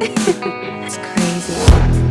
it's crazy.